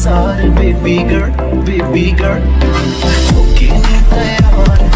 इंतज़ार baby girl baby girl तैयार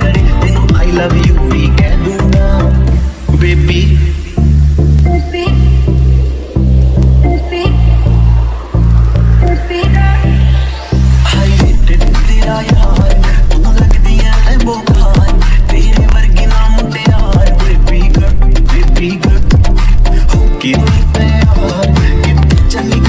ਕਰੇ ਤੈਨੂੰ ਆਈ ਲਵ ਯੂ ਵੀ ਕਹਿ ਦੂੰਗਾ baby Big up, big up, hope you need me hard. Get the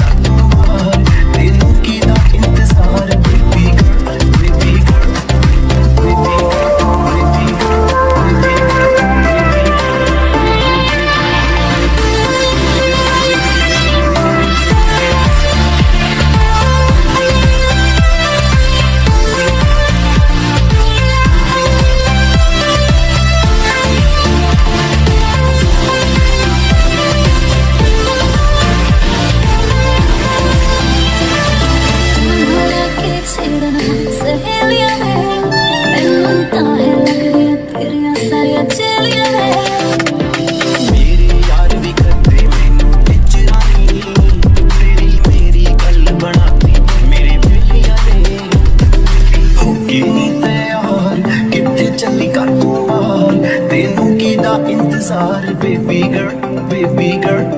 sorry, baby girl, baby girl